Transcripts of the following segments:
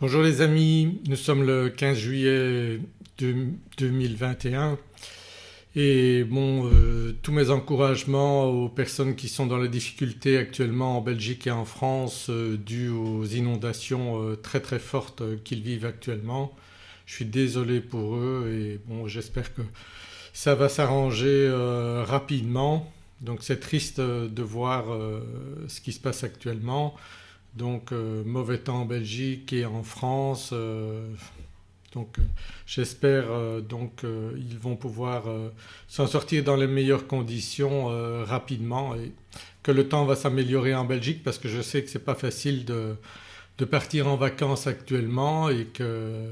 Bonjour les amis, nous sommes le 15 juillet 2021 et bon euh, tous mes encouragements aux personnes qui sont dans la difficulté actuellement en Belgique et en France euh, dues aux inondations euh, très très fortes qu'ils vivent actuellement. Je suis désolé pour eux et j'espère que ça va s'arranger rapidement. Donc c'est triste de voir ce qui se passe actuellement donc euh, mauvais temps en Belgique et en France. Euh, donc euh, j'espère donc ils vont pouvoir s'en sortir dans les meilleures conditions rapidement et que le temps va s'améliorer en Belgique parce que je sais que ce n'est pas facile de, de, partir en vacances actuellement et que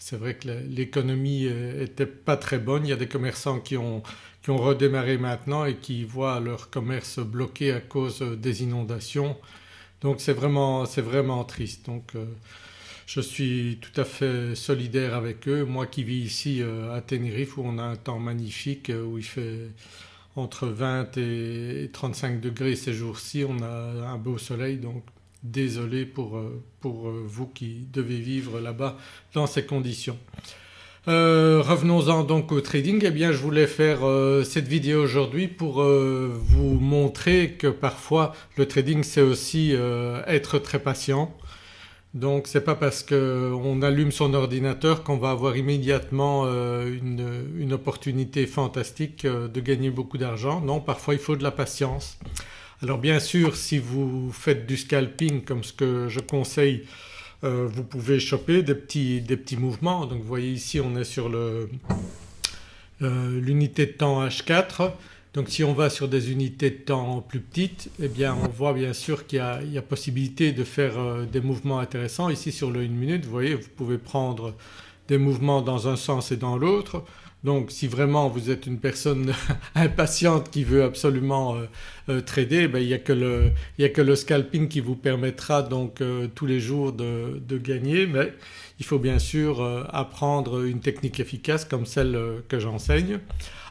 c'est vrai que l'économie n'était pas très bonne. Il y a des commerçants qui ont, qui ont redémarré maintenant et qui voient leur commerce bloqué à cause des inondations donc c'est vraiment, vraiment, triste. Donc euh, je suis tout à fait solidaire avec eux. Moi qui vis ici euh, à Tenerife où on a un temps magnifique euh, où il fait entre 20 et 35 degrés ces jours-ci, on a un beau soleil donc désolé pour, pour vous qui devez vivre là-bas dans ces conditions. Euh, revenons-en donc au trading. Eh bien je voulais faire euh, cette vidéo aujourd'hui pour euh, vous montrer que parfois le trading c'est aussi être très patient. Donc c'est pas parce qu'on allume son ordinateur qu'on va avoir immédiatement une, une, opportunité fantastique de gagner beaucoup d'argent. Non parfois il faut de la patience. Alors bien sûr si vous faites du scalping comme ce que je conseille euh, vous pouvez choper des petits, des petits, mouvements. Donc vous voyez ici on est sur euh, l'unité de temps H4 donc si on va sur des unités de temps plus petites eh bien on voit bien sûr qu'il y, a possibilité de faire euh, des mouvements intéressants. Ici sur le 1 minute vous voyez vous pouvez prendre des mouvements dans un sens et dans l'autre. Donc si vraiment vous êtes une personne impatiente qui veut absolument euh, euh, trader ben, il n'y a, que le scalping qui vous permettra donc euh, tous les jours de, gagner mais il faut bien sûr apprendre une technique efficace comme celle que j'enseigne.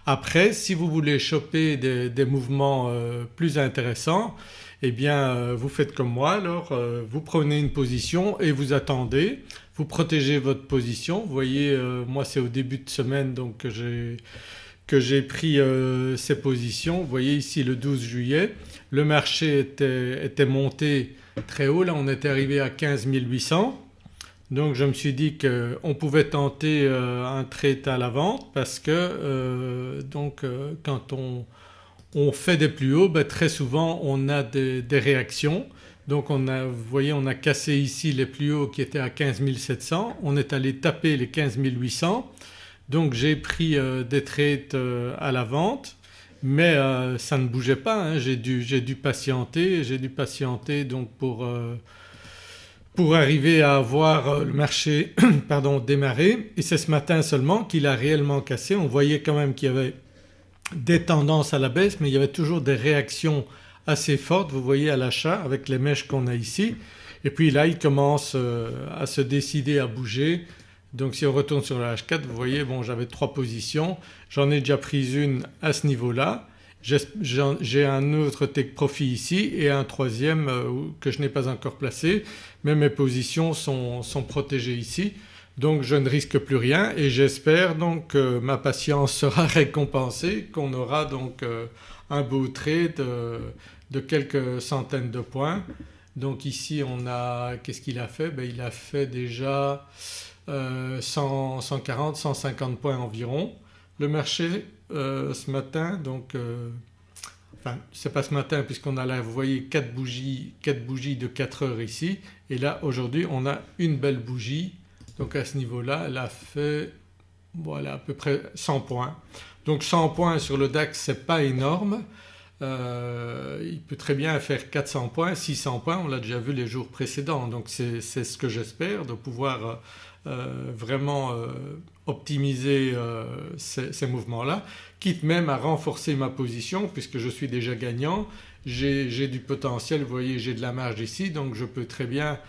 Après si vous voulez choper des, mouvements plus intéressants eh bien vous faites comme moi alors vous prenez une position et vous attendez vous protégez votre position. Vous voyez euh, moi c'est au début de semaine donc que j'ai pris euh, ces positions. Voyez ici le 12 juillet le marché était, monté très haut là on était arrivé à 15 800 donc je me suis dit qu'on pouvait tenter euh, un trade à la vente parce que donc quand on, fait des plus hauts ben, très souvent on a des réactions donc on a, vous voyez on a cassé ici les plus hauts qui étaient à 15 700, on est allé taper les 15 800 donc j'ai pris euh, des trades euh, à la vente. Mais euh, ça ne bougeait pas, hein. j'ai dû, patienter, j'ai dû patienter donc pour, arriver à voir le marché pardon, démarrer et c'est ce matin seulement qu'il a réellement cassé. On voyait quand même qu'il y avait des tendances à la baisse mais il y avait toujours des réactions assez forte vous voyez à l'achat avec les mèches qu'on a ici. Et puis là il commence euh, à se décider à bouger. Donc si on retourne sur la H4 vous voyez bon j'avais trois positions, j'en ai déjà pris une à ce niveau-là, j'ai un autre take profit ici et un troisième euh, que je n'ai pas encore placé. Mais mes positions sont, sont, protégées ici donc je ne risque plus rien et j'espère donc que ma patience sera récompensée, qu'on aura donc euh, un beau trade de, quelques centaines de points. Donc ici on a, qu'est-ce qu'il a fait? Ben, Il a fait déjà 140, 150 points environ. Le marché euh, ce matin donc euh, enfin c'est pas ce matin puisqu'on a là vous voyez 4 bougies, 4 bougies de 4 heures ici et là aujourd'hui on a une belle bougie donc à ce niveau-là elle a fait voilà à peu près 100 points. Donc 100 points sur le DAX c'est pas énorme, euh, il peut très bien faire 400 points, 600 points, on l'a déjà vu les jours précédents. Donc c'est ce que j'espère de pouvoir euh, vraiment euh, optimiser ces, ces mouvements-là quitte même à renforcer ma position puisque je suis déjà gagnant, j'ai du potentiel, vous voyez j'ai de la marge ici. Donc je peux très bien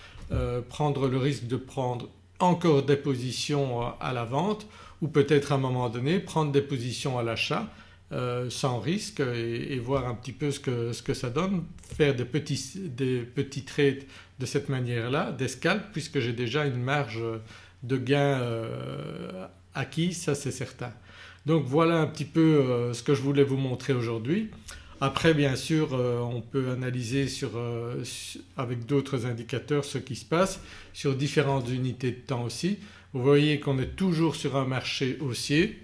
prendre le risque de prendre encore des positions à la vente ou peut-être à un moment donné prendre des positions à l'achat euh, sans risque et, voir un petit peu ce que, ce que, ça donne, faire des petits, des petits trades de cette manière-là d'escalpe puisque j'ai déjà une marge de gain acquis ça c'est certain. Donc voilà un petit peu ce que je voulais vous montrer aujourd'hui. Après bien sûr on peut analyser avec d'autres indicateurs ce qui se passe sur différentes unités de temps aussi. Vous voyez qu'on est toujours sur un marché haussier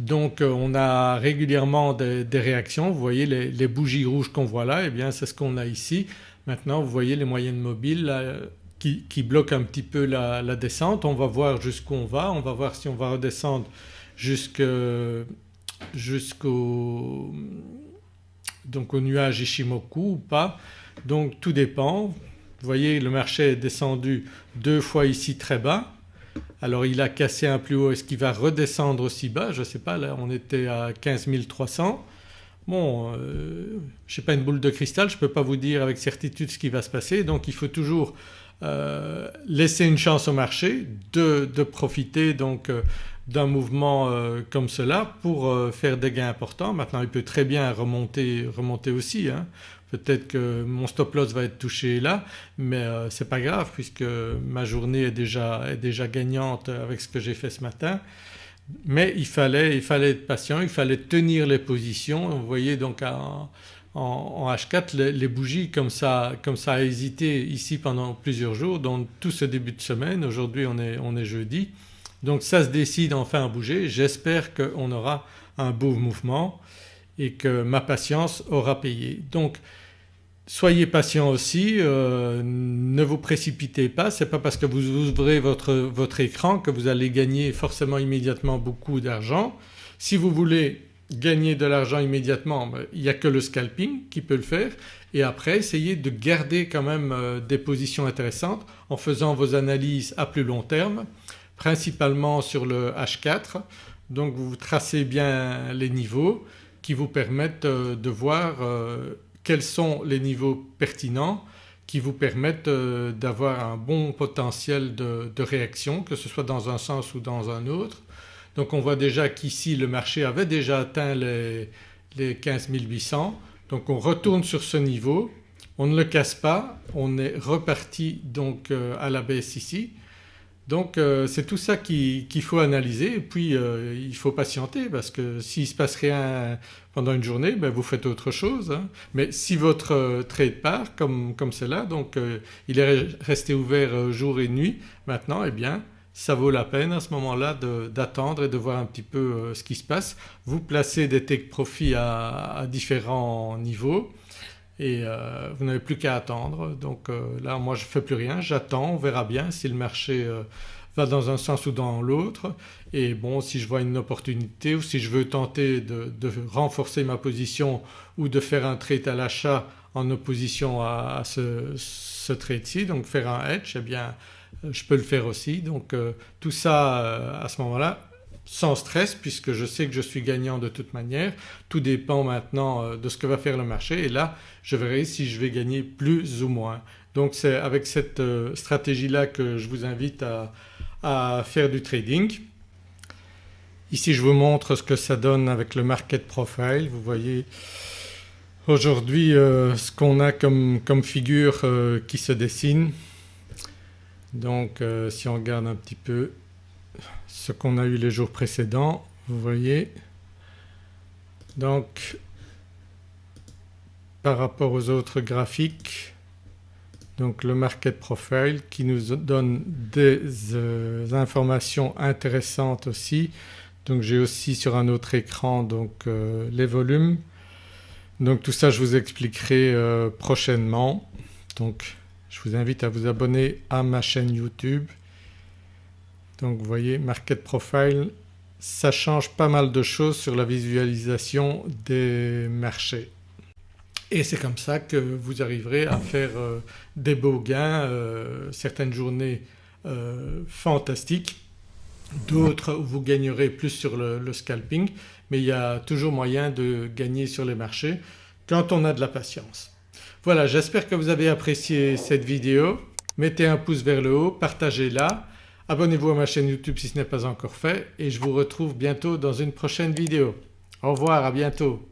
donc euh, on a régulièrement des, réactions, vous voyez les, bougies rouges qu'on voit là, et eh bien c'est ce qu'on a ici. Maintenant vous voyez les moyennes mobiles qui, bloquent un petit peu la, descente. On va voir jusqu'où on va, on va voir si on va redescendre jusqu'au donc au nuage Ishimoku ou pas. Donc tout dépend. Vous voyez le marché est descendu deux fois ici très bas. Alors il a cassé un plus haut, est-ce qu'il va redescendre aussi bas? Je ne sais pas, là on était à 15 300. Bon, euh, je n'ai pas une boule de cristal, je ne peux pas vous dire avec certitude ce qui va se passer. Donc il faut toujours euh, laisser une chance au marché de, profiter. Donc euh, d'un mouvement comme cela pour faire des gains importants. Maintenant il peut très bien remonter, remonter aussi. Hein. Peut-être que mon stop loss va être touché là mais euh, ce n'est pas grave puisque ma journée est déjà, est déjà gagnante avec ce que j'ai fait ce matin. Mais il fallait, il fallait être patient, il fallait tenir les positions. Vous voyez donc en, H4 les, bougies comme ça, comme ça a hésité ici pendant plusieurs jours donc tout ce début de semaine. Aujourd'hui on est, on est jeudi donc ça se décide enfin à bouger. J'espère qu'on aura un beau mouvement et que ma patience aura payé. Donc soyez patient aussi, euh, ne vous précipitez pas, ce n'est pas parce que vous ouvrez votre, votre écran que vous allez gagner forcément immédiatement beaucoup d'argent. Si vous voulez gagner de l'argent immédiatement ben, il n'y a que le scalping qui peut le faire et après essayez de garder quand même euh, des positions intéressantes en faisant vos analyses à plus long terme principalement sur le H4 donc vous tracez bien les niveaux qui vous permettent euh, de voir euh, quels sont les niveaux pertinents qui vous permettent euh, d'avoir un bon potentiel de, réaction que ce soit dans un sens ou dans un autre. Donc on voit déjà qu'ici le marché avait déjà atteint les, les 15 800 donc on retourne sur ce niveau, on ne le casse pas, on est reparti donc à la baisse ici donc euh, c'est tout ça qu'il faut analyser et puis euh, il faut patienter parce que s'il ne se passe rien pendant une journée ben vous faites autre chose. Hein. Mais si votre euh, trade part comme, comme c'est là donc il est resté ouvert jour et nuit maintenant eh bien ça vaut la peine à ce moment-là d'attendre et de voir un petit peu ce qui se passe. Vous placez des take profits à différents niveaux et euh, vous n'avez plus qu'à attendre. Donc euh, là moi je ne fais plus rien, j'attends, on verra bien si le marché euh, va dans un sens ou dans l'autre et bon si je vois une opportunité ou si je veux tenter de, renforcer ma position ou de faire un trade à l'achat en opposition à, ce, ce trade-ci donc faire un hedge eh bien je peux le faire aussi. Donc tout ça à ce moment-là sans stress puisque je sais que je suis gagnant de toute manière. Tout dépend maintenant euh, de ce que va faire le marché et là je verrai si je vais gagner plus ou moins. Donc c'est avec cette euh, stratégie-là que je vous invite à, faire du trading. Ici je vous montre ce que ça donne avec le market profile. Vous voyez aujourd'hui euh, ce qu'on a comme, comme figure qui se dessine. Donc si on regarde un petit peu ce qu'on a eu les jours précédents vous voyez. Donc par rapport aux autres graphiques donc le market profile qui nous donne des euh, informations intéressantes aussi. Donc j'ai aussi sur un autre écran donc euh, les volumes. Donc tout ça je vous expliquerai euh, prochainement. Donc je vous invite à vous abonner à ma chaîne YouTube donc vous voyez Market Profile ça change pas mal de choses sur la visualisation des marchés. Et c'est comme ça que vous arriverez à faire euh, des beaux gains, euh, certaines journées euh, fantastiques, d'autres où vous gagnerez plus sur le, le, scalping mais il y a toujours moyen de gagner sur les marchés quand on a de la patience. Voilà j'espère que vous avez apprécié cette vidéo, mettez un pouce vers le haut, partagez-la Abonnez-vous à ma chaîne YouTube si ce n'est pas encore fait et je vous retrouve bientôt dans une prochaine vidéo. Au revoir, à bientôt.